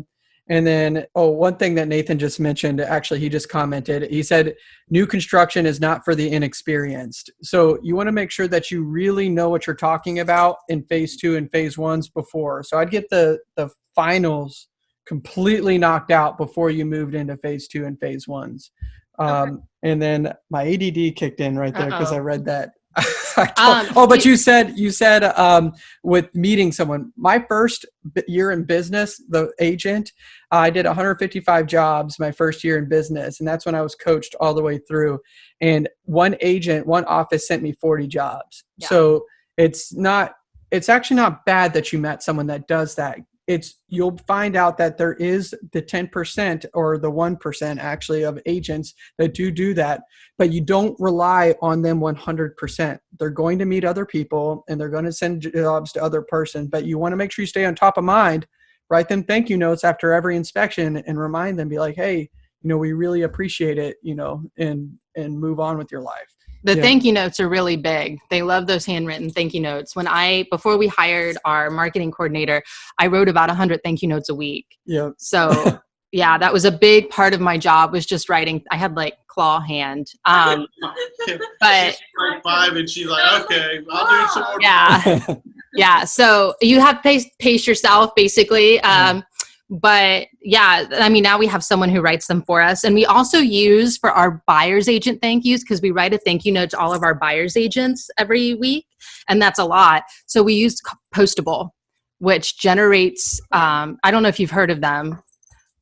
Speaker 1: And then, oh, one thing that Nathan just mentioned, actually, he just commented, he said, new construction is not for the inexperienced. So you want to make sure that you really know what you're talking about in phase two and phase ones before. So I'd get the, the finals completely knocked out before you moved into phase two and phase ones. Um, And then my ADD kicked in right there because I read that.
Speaker 4: Um,
Speaker 1: oh, but
Speaker 4: you-
Speaker 1: said you said um, with meeting someone. My first year in business, the agent, I did 155 jobs my first year in business, and that's when I was coached all the way through. And one agent, one office sent me 40 jobs.
Speaker 4: Yeah.
Speaker 1: So it's not. It's actually not bad that you met someone that does that. It's you'll find out that there is the 10% or the 1% actually of agents that do do that but you don't rely on them 100%. They're going to meet other people and they're going to send jobs to other person, but you want to make sure you stay on top of mind. Write them thank you notes after every inspection and remind them, be like, hey, you know, we really appreciate it, you know, and and move on with your life.
Speaker 4: The
Speaker 1: Yeah.
Speaker 4: thank you notes are really big. They love those handwritten thank you notes. When I before we hired our marketing coordinator, I wrote about 100 thank you notes a week.
Speaker 1: Yeah.
Speaker 4: So yeah, that was a big part of my job was just writing. I had like claw hand. Um, but
Speaker 3: She's five, and she's like, "Okay, I'll do some more."
Speaker 4: yeah, yeah. So you have to pace, pace yourself basically. Um, but yeah, I mean, now we have someone who writes them for us. And we also use for our buyer's agent thank yous because we write a thank you note to all of our buyer's agents every week. And that's a lot. So we use Postable, which generates, um, I don't know if you've heard of them,
Speaker 2: I've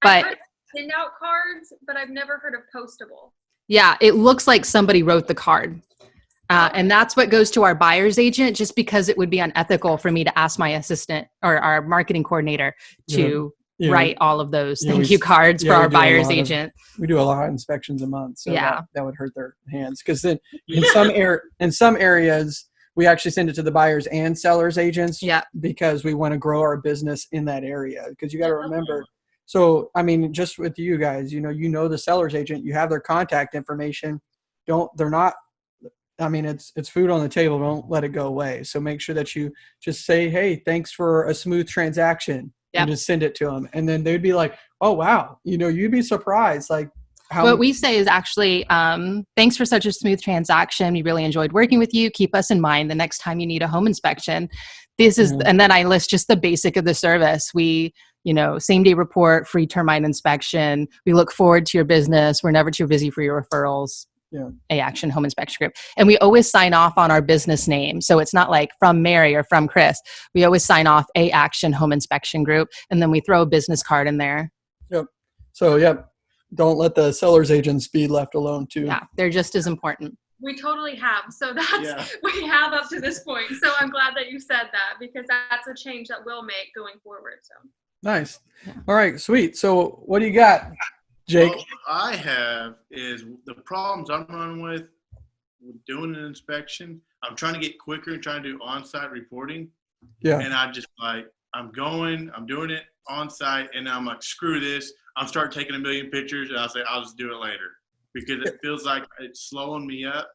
Speaker 4: but
Speaker 2: heard of handout cards, but I've never heard of postable.
Speaker 4: Yeah, it looks like somebody wrote the card. Uh, and that's what goes to our buyer's agent, just because it would be unethical for me to ask my assistant or our marketing coordinator to
Speaker 1: Yeah,
Speaker 4: write all of those
Speaker 1: Yeah,
Speaker 4: thank
Speaker 1: we
Speaker 4: you cards
Speaker 1: yeah,
Speaker 4: for our buyer's
Speaker 1: lot of-
Speaker 4: agent.
Speaker 1: We do a lot of inspections a month, so
Speaker 4: Yeah.
Speaker 1: that, that would hurt their hands. Because then in some air in some areas we actually send it to the buyers and sellers agents.
Speaker 4: Yeah.
Speaker 1: because we want to grow our business in that area. Because you got to remember, so I mean, just with you guys, you know, you know the seller's agent, you have their contact information. Don't they're not. I mean, it's it's food on the table. Don't let it go away. So make sure that you just say, "Hey, thanks for a smooth transaction,"
Speaker 4: Yep.
Speaker 1: and just send it to them, and then they'd be like, "Oh wow," you know, you'd be surprised, like how
Speaker 4: What we say is actually, um, thanks for such a smooth transaction. We really enjoyed working with you. Keep us in mind the next time you need a home inspection. This is, and then I list just the basic of the service. We, you know, same day report, free termite inspection. We look forward to your business. We're never too busy for your referrals.
Speaker 1: Yeah.
Speaker 4: A Action Home Inspection Group. And we always sign off on our business name. So it's not like from Mary or from Chris. We always sign off A Action Home Inspection Group. And then we throw a business card in there.
Speaker 1: yep So yep, don't let the seller's agents be left alone too.
Speaker 4: Yeah. They're just as important.
Speaker 2: We totally have. So that's
Speaker 3: Yeah.
Speaker 2: we have up to this point. So I'm glad that you said that because that's a change that we'll make going forward. So
Speaker 1: Nice. All right, sweet. So what do you got, Jake?
Speaker 3: What I have is the problems I'm running with with doing an inspection. I'm trying to get quicker and trying to do on-site reporting,
Speaker 1: yeah.
Speaker 3: and I just like I'm going, I'm doing it on site, and I'm like, screw this. I'm start taking a million pictures, and I'll say I'll just do it later because it feels like it's slowing me up.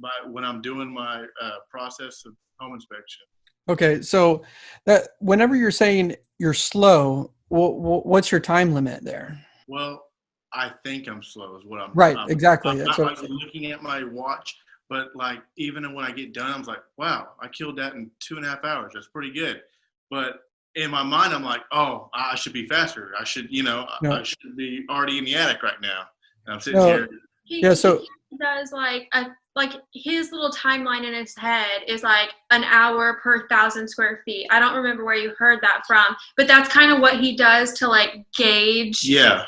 Speaker 3: By when I'm doing my uh, process of home inspection.
Speaker 1: Okay, so that whenever you're saying you're slow, wh- wh- what's your time limit there?
Speaker 3: Well, I think I'm slow is what I'm.
Speaker 1: Right,
Speaker 3: I'm-
Speaker 1: exactly.
Speaker 3: I'm
Speaker 1: That's
Speaker 3: not
Speaker 1: what I'm
Speaker 3: like looking at my watch, but like even when I get done, I'm like, wow, I killed that in two and a half hours. That's pretty good. But in my mind, I'm like, oh, I should be faster. I should, you know,
Speaker 1: No.
Speaker 3: I should be already in the attic right now. And I'm sitting
Speaker 1: No.
Speaker 3: here.
Speaker 2: he,
Speaker 1: Yeah, so-
Speaker 2: he does like a like his little timeline in his head is like an hour per thousand square feet. I don't remember where you heard that from, but that's kind of what he does to like gauge.
Speaker 3: Yeah,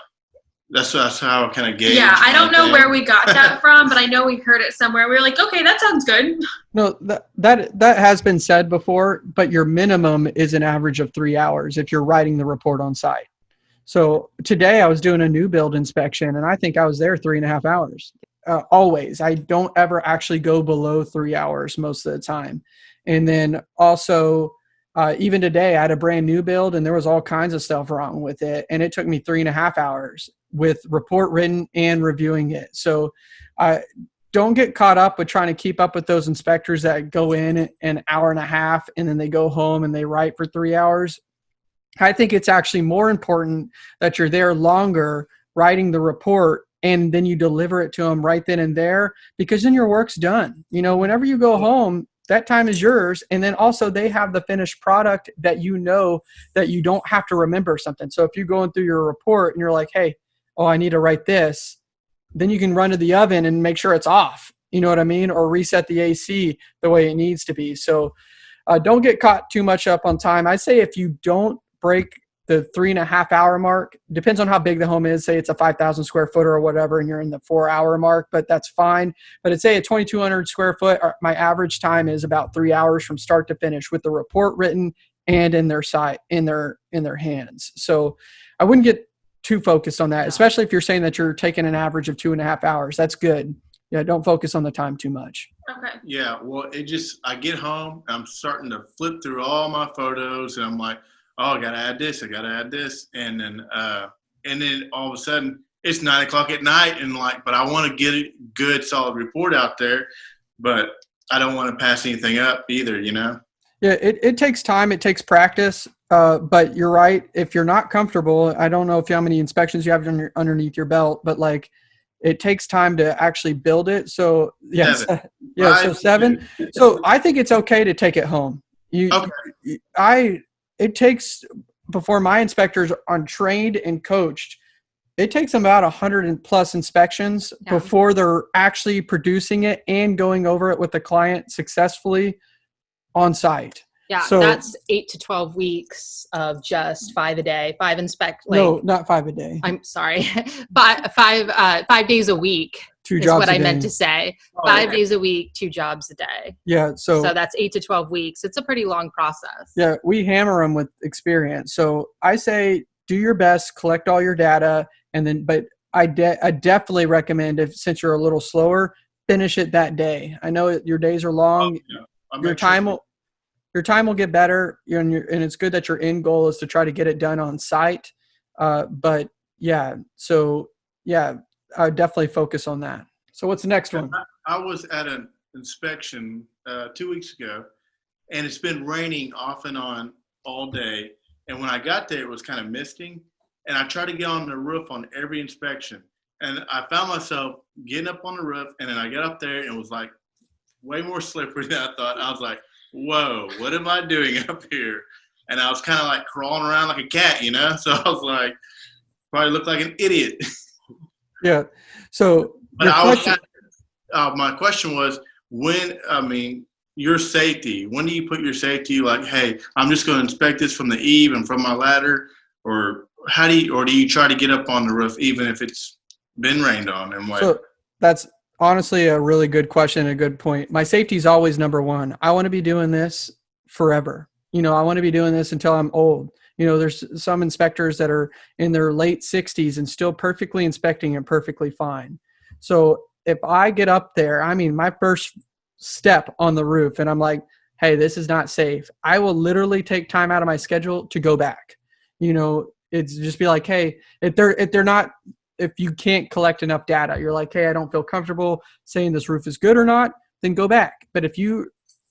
Speaker 3: that's that's how I kind of gauge.
Speaker 2: Yeah, I don't know
Speaker 3: thing.
Speaker 2: where we got that from, but I know we heard it somewhere. We were like, okay, that sounds good.
Speaker 1: No, that that that has been said before, but your minimum is an average of three hours if you're writing the report on site. So today I was doing a new build inspection, and I think I was there three and a half hours. Uh, always, I don't ever actually go below three hours most of the time. And then also, uh, even today, I had a brand new build, and there was all kinds of stuff wrong with it, and it took me three and a half hours with report written and reviewing it. So, I don't get caught up with trying to keep up with those inspectors that go in an hour and a half and then they go home and they write for three hours. I think it's actually more important that you're there longer writing the report and then you deliver it to them right then and there because then your work's done. You know, whenever you go home, that time is yours. And then also they have the finished product that you know that you don't have to remember something. So if you're going through your report and you're like, hey, oh, I need to write this, then you can run to the oven and make sure it's off. You know what I mean? Or reset the AC the way it needs to be. So uh, don't get caught too much up on time. I say if you don't break the three and a half hour mark depends on how big the home is. Say it's a 5000 square footer or whatever and you're in the four hour mark but that's fine. But i'd say a 2200 square foot uh, my average time is about three hours from start to finish with the report written and in their site in their in their hands. So i wouldn't get too focused on that especially if you're saying that you're taking an average of two and a half hours. That's good. Yeah don't focus on the time too much.
Speaker 2: Okay.
Speaker 3: Yeah, well, it just I get home, I'm starting to flip through all my photos, and I'm like, oh, I gotta add this, I gotta add this, and then uh, and then all of a sudden it's nine o'clock at night, and like, but I want to get a good, solid report out there, but I don't want to pass anything up either, you know.
Speaker 1: Yeah, it, it takes time, it takes practice. Uh, but you're right. If you're not comfortable, I don't know if you how many inspections you have under, underneath your belt, but like it takes time to actually build it. So yes,
Speaker 3: Seven.
Speaker 1: yeah, so
Speaker 3: Five,
Speaker 1: seven. So I think it's okay to take it home. You,
Speaker 3: Okay.
Speaker 1: I, it takes before my inspectors are trained and coached. It takes them about a hundred and plus inspections
Speaker 4: Yeah.
Speaker 1: before they're actually producing it and going over it with the client successfully on site.
Speaker 4: Yeah,
Speaker 1: So-
Speaker 4: that's eight to 12 weeks of just five a day, five inspect. Like,
Speaker 1: no, not five a day.
Speaker 4: I'm sorry, five, five, uh, five days a week
Speaker 1: Two
Speaker 4: is
Speaker 1: jobs
Speaker 4: what
Speaker 1: a
Speaker 4: I meant to say.
Speaker 3: Oh,
Speaker 4: Five
Speaker 3: okay.
Speaker 4: days a week, two jobs a day.
Speaker 1: Yeah. So,
Speaker 4: So that's eight to 12 weeks. It's a pretty long process.
Speaker 1: yeah, we hammer them with experience. So I say do your best, collect all your data, and then, but I, de- I definitely recommend if since you're a little slower, finish it that day. I know your days are long.
Speaker 3: Oh, yeah.
Speaker 1: Your
Speaker 3: make sure-
Speaker 1: time will your time will get better you're, and, you're, and it's good that your end goal is to try to get it done on site uh, but yeah so yeah i would definitely focus on that so what's the next one
Speaker 3: I was at an inspection uh, two weeks ago, and it's been raining off and on all day. And when I got there, it was kind of misting, and I tried to get on the roof on every inspection, and I found myself getting up on the roof, and then I got up there, and it was like way more slippery than I thought. I was like, "Whoa, what am I doing up here?" And I was kind of like crawling around like a cat, you know. So I was like, probably looked like an idiot.
Speaker 1: Yeah so
Speaker 3: But I was,
Speaker 1: question-
Speaker 3: uh, my question was when, I mean, your safety, when do you put your safety like, hey, I'm just going to inspect this from the eave and from my ladder? Or how do you, or do you try to get up on the roof even if it's been rained on and what?
Speaker 1: So that's honestly a really good question and a good point. My safety is always number one. I want to be doing this forever. You know, I want to be doing this until I'm old. You know, there's some inspectors that are in their late 60s and still perfectly inspecting and perfectly fine. So if I get up there, I mean, my first step on the roof and I'm like, hey, this is not safe, I will literally take time out of my schedule to go back. You know, it's just be like, hey, if they're if they're not if you can't collect enough data, you're like, hey, I don't feel comfortable saying this roof is good or not, then go back. But if you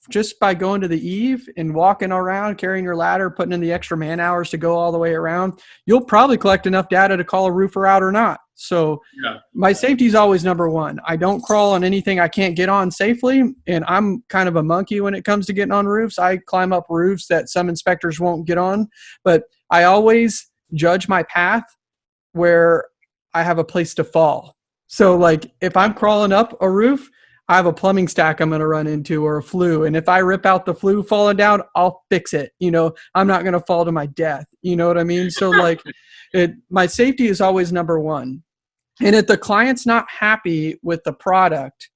Speaker 1: just by going to the eave and walking around, carrying your ladder, putting in the extra man hours to go all the way around, you'll probably collect enough data to call a roofer out or not. So
Speaker 3: Yeah.
Speaker 1: my safety is always number one. I don't crawl on anything I can't get on safely. And I'm kind of a monkey when it comes to getting on roofs. I climb up roofs that some inspectors won't get on, but I always judge my path where I have a place to fall. So like if I'm crawling up a roof, I have a plumbing stack I'm going to run into or a flue. And if I rip out the flue falling down, I'll fix it. You know, I'm not going to fall to my death. You know what I mean? So like it, my safety is always number one. And if the client's not happy with the product,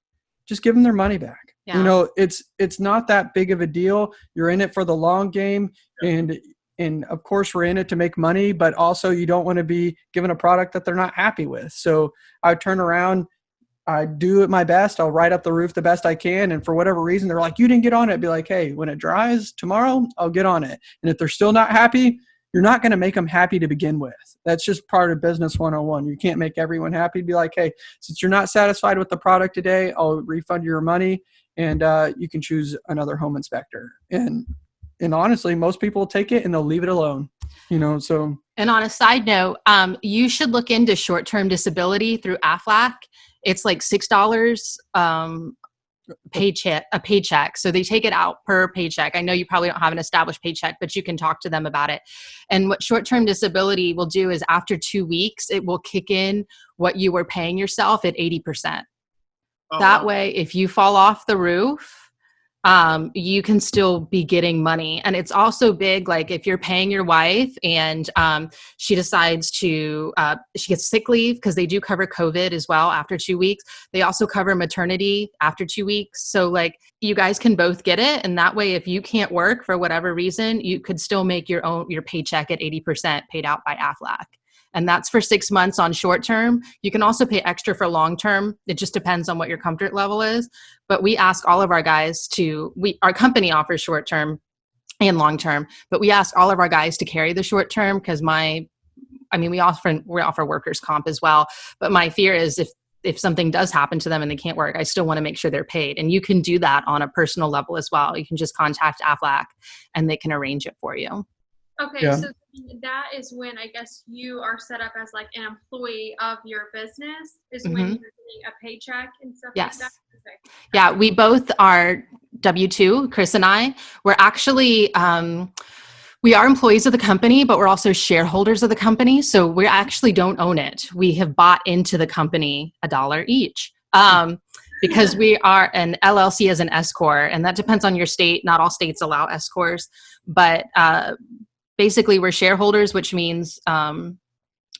Speaker 1: just give them their money back.
Speaker 4: Yeah.
Speaker 1: You know, it's, it's not that big of a deal. You're in it for the long game and, and of course we're in it to make money, but also you don't want to be given a product that they're not happy with. So I turn around, I do it my best. I'll write up the roof the best I can. And for whatever reason, they're like, you didn't get on it. Be like, hey, when it dries tomorrow, I'll get on it. And if they're still not happy, you're not going to make them happy to begin with. That's just part of business 101. You can't make everyone happy. Be like, hey, since you're not satisfied with the product today, I'll refund your money and uh, you can choose another home inspector. And and honestly, most people take it and they'll leave it alone. You know, so
Speaker 4: And on a side note, um, you should look into short-term disability through AFLAC. It's like six dollars um, paycheck a paycheck. So they take it out per paycheck. I know you probably don't have an established paycheck, but you can talk to them about it. And what short-term disability will do is after two weeks, it will kick in what you were paying yourself at eighty percent.
Speaker 3: Oh,
Speaker 4: that
Speaker 3: wow.
Speaker 4: way if you fall off the roof um, you can still be getting money. And it's also big like if you're paying your wife and um, she decides to uh, she gets sick leave because they do cover covid as well after two weeks. They also cover maternity after two weeks. So like you guys can both get it. And that way if you can't work for whatever reason you could still make your own your paycheck at 80% paid out by aflac and that's for six months on short term. You can also pay extra for long term. It just depends on what your comfort level is. But we ask all of our guys to, we our company offers short term and long term, but we ask all of our guys to carry the short term because my, I mean, we offer we offer workers comp as well. But my fear is if if something does happen to them and they can't work, I still want to make sure they're paid. And you can do that on a personal level as well. You can just contact AFLAC and they can arrange it for you.
Speaker 2: Okay,
Speaker 1: Yeah.
Speaker 2: so that is when I guess you are set up as like an employee of your business, is when
Speaker 4: Mhm.
Speaker 2: you're getting a paycheck and stuff
Speaker 4: Yes.
Speaker 2: like that? Okay.
Speaker 4: Yeah, we both are W 2, Chris and I. We're actually, um, we are employees of the company, but we're also shareholders of the company. So we actually don't own it. We have bought into the company a dollar each. Um, because we are an LLC as an S Corp, and that depends on your state. Not all states allow S Corps, but uh, basically we're shareholders, which means um,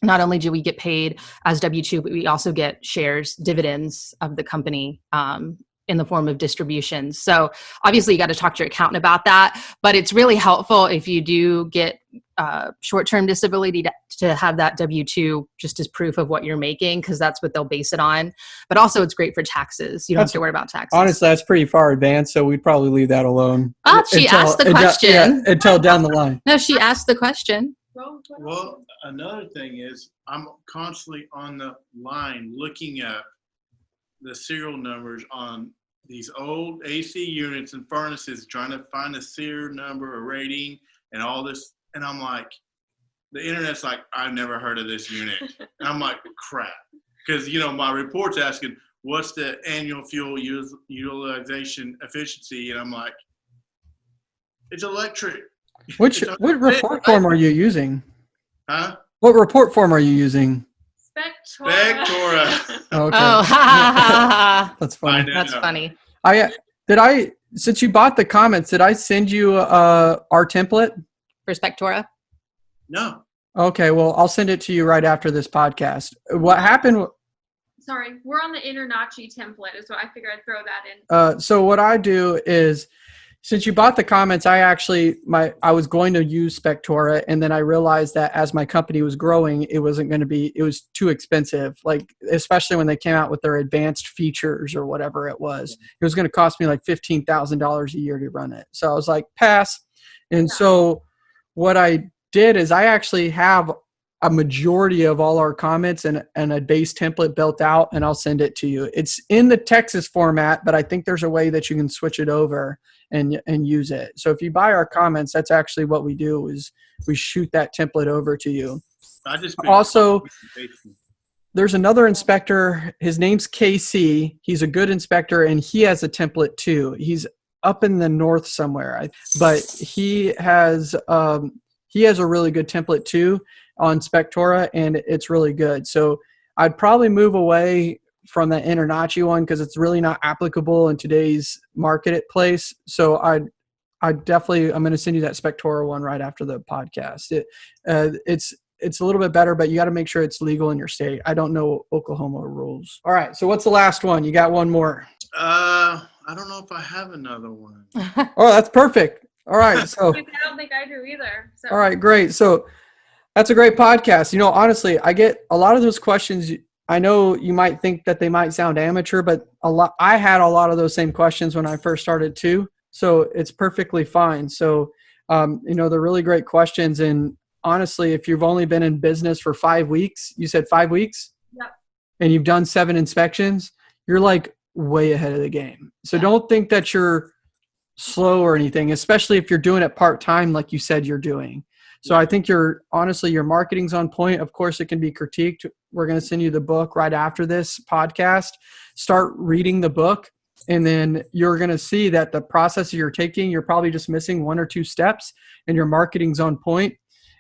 Speaker 4: not only do we get paid as W two, but we also get shares, dividends of the company um, in the form of distributions. So obviously, you got to talk to your accountant about that. But it's really helpful if you do get uh, short term disability to, to have that W two just as proof of what you're making, because that's what they'll base it on. But also, it's great for taxes. You don't
Speaker 1: That's-
Speaker 4: have to worry about taxes.
Speaker 1: honestly, that's pretty far advanced. So we'd probably leave that alone.
Speaker 4: Ah, she asked the
Speaker 1: until-
Speaker 4: question.
Speaker 1: yeah, until down the line.
Speaker 4: no, she asked the question.
Speaker 2: Well.
Speaker 3: Well, another thing is I'm constantly on the line looking at the serial numbers on these old AC units and furnaces, trying to find a serial number, a rating, and all this. And I'm like, the internet's like, I've never heard of this unit. and I'm like, crap. Because, you know, my report's asking, what's the annual fuel use, utilization efficiency? And I'm like, it's electric.
Speaker 1: Which
Speaker 3: It's
Speaker 1: what report form are you using?
Speaker 3: Huh?
Speaker 1: What report form are you using?
Speaker 2: Spectora.
Speaker 3: Spectora.
Speaker 1: Okay.
Speaker 4: Oh, ha, ha, ha, ha.
Speaker 1: that's funny.
Speaker 3: know.
Speaker 4: that's funny.
Speaker 1: I uh, did I since you bought the comments, did I send you uh our template?
Speaker 4: For Spectora.
Speaker 3: No.
Speaker 1: Okay, well, I'll send it to you right after this podcast. What happened
Speaker 2: Sorry, we're on the Internachi template, so I figured I'd throw that in.
Speaker 1: uh, so what I do is since you bought the comments, I actually my I was going to use Spectora, and then I realized that as my company was growing, it wasn't going to be it was too expensive. Like especially when they came out with their advanced features or whatever it was, mm-hmm. it was going to cost me like fifteen thousand dollars a year to run it. So I was like, pass. And
Speaker 2: Yeah.
Speaker 1: so what I did is I actually have a majority of all our comments and, and a base template built out and I'll send it to you. It's in the Texas format, but I think there's a way that you can switch it over and and use it. So if you buy our comments, that's actually what we do is we shoot that template over to you.
Speaker 3: I just
Speaker 1: Also, there's another inspector. His name's KC. He's a good inspector and he has a template too. He's up in the north somewhere, but he has um, he has a really good template too on Spectora, and it's really good. So I'd probably move away from the Internachi one because it's really not applicable in today's marketplace. So I'd I definitely I'm going to send you that Spectora one right after the podcast. It uh, it's it's a little bit better, but you got to make sure it's legal in your state. I don't know Oklahoma rules. All right, so what's the last one? You got one more.
Speaker 3: Uh, I don't know if I have another one.
Speaker 1: Oh, that's perfect. All right, so
Speaker 2: I don't think I do either. So
Speaker 1: all right, great. So that's a great podcast. You know, honestly, I get a lot of those questions. I know you might think that they might sound amateur, but a lot I had a lot of those same questions when I first started too. So it's perfectly fine. So um, you know, they're really great questions. And honestly, if you've only been in business for five weeks, you said five weeks,
Speaker 2: Yep.
Speaker 1: and you've done seven inspections, you're like way ahead of the game. So
Speaker 4: Yeah.
Speaker 1: don't think that you're slow or anything, especially if you're doing it part time, like you said you're doing. So I think you're honestly your marketing's on point. Of course, it can be critiqued. We're going to send you the book right after this podcast. Start reading the book, and then you're going to see that the process you're taking, you're probably just missing one or two steps, and your marketing's on point.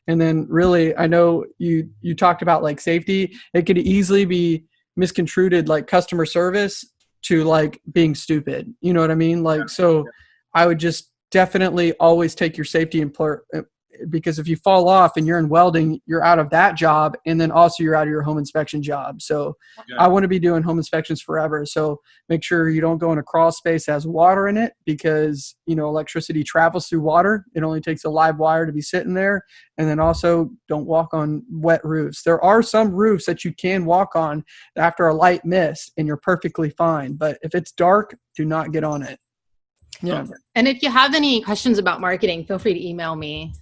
Speaker 1: And then, really, I know you you talked about like safety. It could easily be misconstrued like customer service to like being stupid. You know what I mean? Like, so I would just definitely always take your safety in pl- uh, because if you fall off and you're in welding, you're out of that job, and then also you're out of your home inspection job. So
Speaker 3: Okay.
Speaker 1: I want to be doing home inspections forever. So make sure you don't go in a crawl space that has water in it because you know electricity travels through water. It only takes a live wire to be sitting there, and then also don't walk on wet roofs. There are some roofs that you can walk on after a light mist, and you're perfectly fine. But if it's dark, do not get on it. Yeah.
Speaker 4: And if you have any questions about marketing, feel free to email me.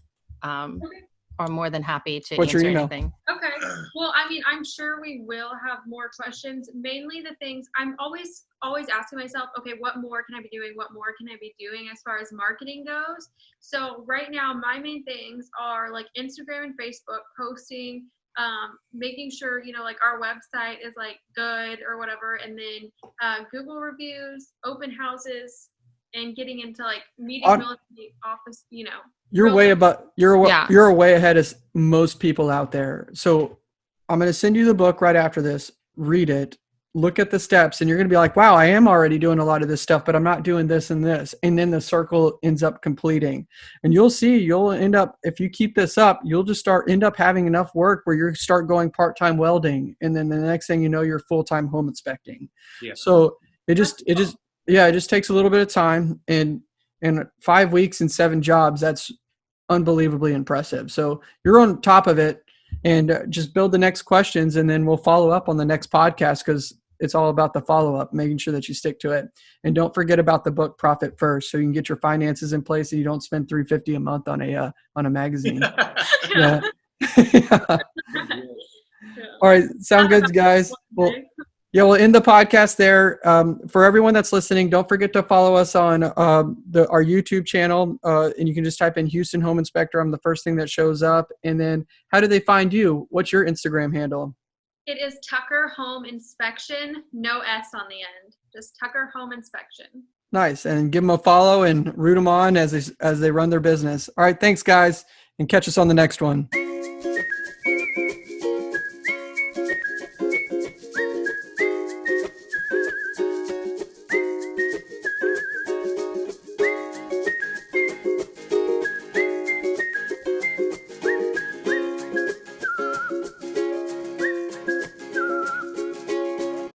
Speaker 4: Um,
Speaker 2: Okay.
Speaker 4: I'm more than happy to
Speaker 1: What's your
Speaker 4: answer
Speaker 1: email?
Speaker 4: anything.
Speaker 2: Okay. Well, I mean, I'm sure we will have more questions. Mainly the things I'm always always asking myself, okay, what more can I be doing? What more can I be doing as far as marketing goes? So right now, my main things are like Instagram and Facebook posting, um, making sure you know like our website is like good or whatever, and then uh, Google reviews, open houses, and getting into like meeting
Speaker 1: On-
Speaker 2: military office. You know,
Speaker 1: You're
Speaker 2: Really?
Speaker 1: way about you're wa-
Speaker 4: Yeah.
Speaker 1: you're way ahead of most people out there. So I'm going to send you the book right after this. Read it. Look at the steps and you're going to be like, "Wow, I am already doing a lot of this stuff, but I'm not doing this and this." And then the circle ends up completing. And you'll see you'll end up if you keep this up, you'll just start end up having enough work where you start going part-time welding and then the next thing you know you're full-time home inspecting.
Speaker 3: Yeah.
Speaker 1: So it just it just yeah, it just takes a little bit of time and in 5 weeks and 7 jobs that's unbelievably impressive. So you're on top of it and uh, just build the next questions and then we'll follow up on the next podcast cuz it's all about the follow up, making sure that you stick to it. And don't forget about the book Profit First so you can get your finances in place and you don't spend 350 a month on a uh, on a magazine. yeah.
Speaker 2: Yeah.
Speaker 1: All right, sound good guys. Well. Yeah, we'll end the podcast there. Um, for everyone that's listening, don't forget to follow us on um, the our YouTube channel, uh, and you can just type in Houston Home Inspector. I'm the first thing that shows up. And then, how do they find you? What's your Instagram handle?
Speaker 2: It is Tucker Home Inspection, no S on the end. Just Tucker Home Inspection.
Speaker 1: Nice, and give them a follow and root them on as they as they run their business. All right, thanks guys, and catch us on the next one.